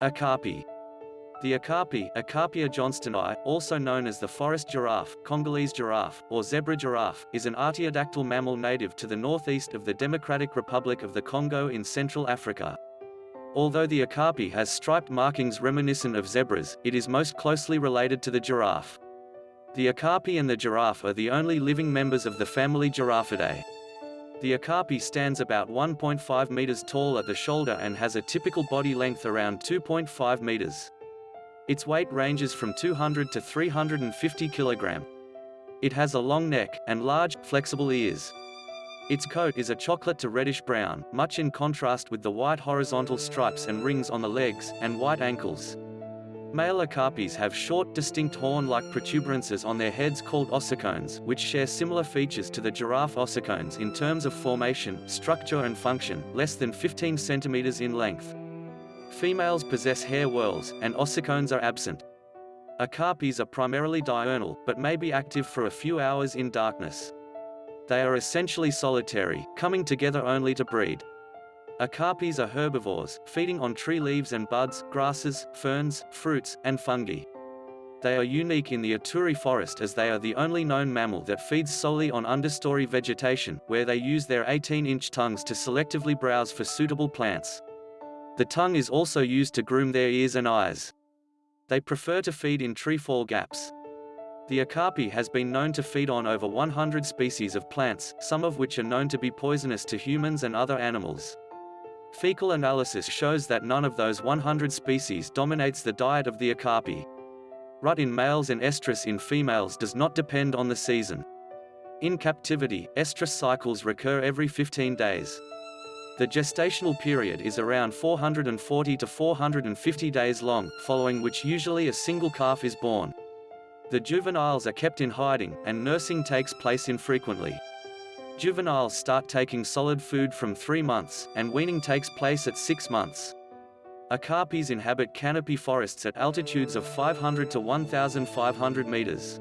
Okapi. The okapi, Okapia johnstoni, also known as the forest giraffe, Congolese giraffe, or zebra giraffe, is an artiodactyl mammal native to the northeast of the Democratic Republic of the Congo in Central Africa. Although the okapi has striped markings reminiscent of zebras, it is most closely related to the giraffe. The okapi and the giraffe are the only living members of the family Giraffidae. The okapi stands about 1.5 meters tall at the shoulder and has a typical body length around 2.5 meters. Its weight ranges from 200 to 350 kilogram. It has a long neck, and large, flexible ears. Its coat is a chocolate to reddish brown, much in contrast with the white horizontal stripes and rings on the legs, and white ankles. Male okapis have short, distinct horn-like protuberances on their heads called ossicones, which share similar features to the giraffe ossicones in terms of formation, structure and function, less than 15 centimeters in length. Females possess hair whorls, and ossicones are absent. Okapis are primarily diurnal, but may be active for a few hours in darkness. They are essentially solitary, coming together only to breed. Okapis are herbivores, feeding on tree leaves and buds, grasses, ferns, fruits, and fungi. They are unique in the Ituri forest as they are the only known mammal that feeds solely on understory vegetation, where they use their 18-inch tongues to selectively browse for suitable plants. The tongue is also used to groom their ears and eyes. They prefer to feed in treefall gaps. The okapi has been known to feed on over 100 species of plants, some of which are known to be poisonous to humans and other animals. Fecal analysis shows that none of those 100 species dominates the diet of the okapi. Rut in males and estrus in females does not depend on the season. In captivity, estrus cycles recur every 15 days. The gestational period is around 440 to 450 days long, following which usually a single calf is born. The juveniles are kept in hiding, and nursing takes place infrequently. Juveniles start taking solid food from 3 months, and weaning takes place at 6 months. Okapis inhabit canopy forests at altitudes of 500 to 1,500 meters.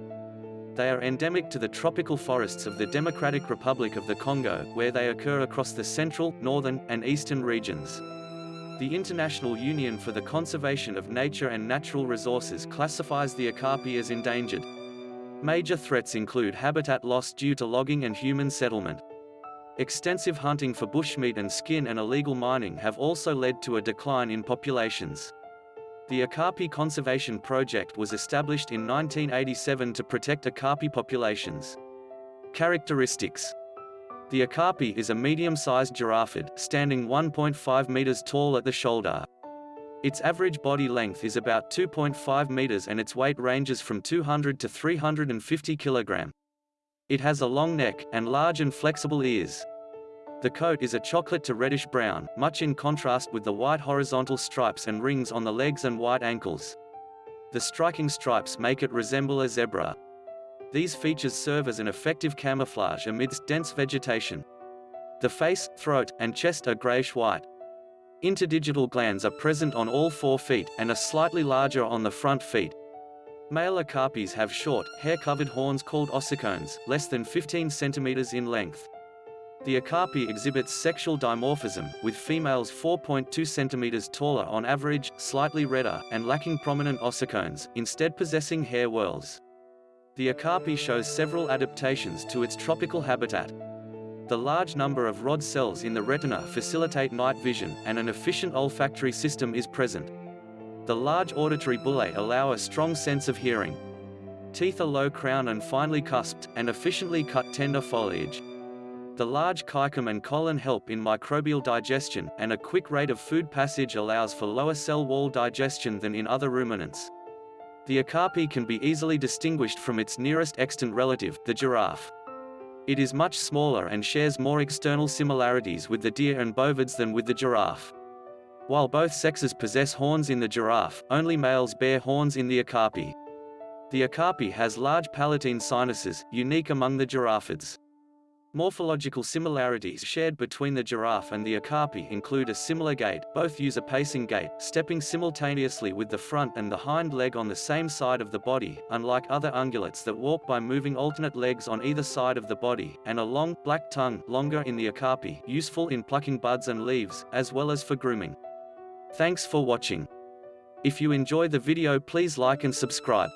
They are endemic to the tropical forests of the Democratic Republic of the Congo, where they occur across the central, northern, and eastern regions. The International Union for the Conservation of Nature and Natural Resources classifies the okapi as endangered. Major threats include habitat loss due to logging and human settlement. Extensive hunting for bushmeat and skin and illegal mining have also led to a decline in populations. The Okapi Conservation Project was established in 1987 to protect Okapi populations. Characteristics The Okapi is a medium-sized giraffid, standing 1.5 meters tall at the shoulder. Its average body length is about 2.5 meters and its weight ranges from 200 to 350 kilogram. It has a long neck, and large and flexible ears. The coat is a chocolate to reddish brown, much in contrast with the white horizontal stripes and rings on the legs and white ankles. The striking stripes make it resemble a zebra. These features serve as an effective camouflage amidst dense vegetation. The face, throat, and chest are grayish-white. Interdigital glands are present on all four feet, and are slightly larger on the front feet. Male okapis have short, hair-covered horns called ossicones, less than 15 centimeters in length. The okapi exhibits sexual dimorphism, with females 4.2 centimeters taller on average, slightly redder, and lacking prominent ossicones, instead possessing hair whorls. The okapi shows several adaptations to its tropical habitat. The large number of rod cells in the retina facilitate night vision, and an efficient olfactory system is present. The large auditory bullae allow a strong sense of hearing. Teeth are low crown and finely cusped, and efficiently cut tender foliage. The large caecum and colon help in microbial digestion, and a quick rate of food passage allows for lower cell wall digestion than in other ruminants. The okapi can be easily distinguished from its nearest extant relative, the giraffe. It is much smaller and shares more external similarities with the deer and bovids than with the giraffe. While both sexes possess horns in the giraffe, only males bear horns in the okapi. The okapi has large palatine sinuses, unique among the giraffids. Morphological similarities shared between the giraffe and the okapi include a similar gait, both use a pacing gait, stepping simultaneously with the front and the hind leg on the same side of the body, unlike other ungulates that walk by moving alternate legs on either side of the body, and a long, black tongue, longer in the okapi, useful in plucking buds and leaves, as well as for grooming. Thanks for watching. If you enjoy the video please like and subscribe.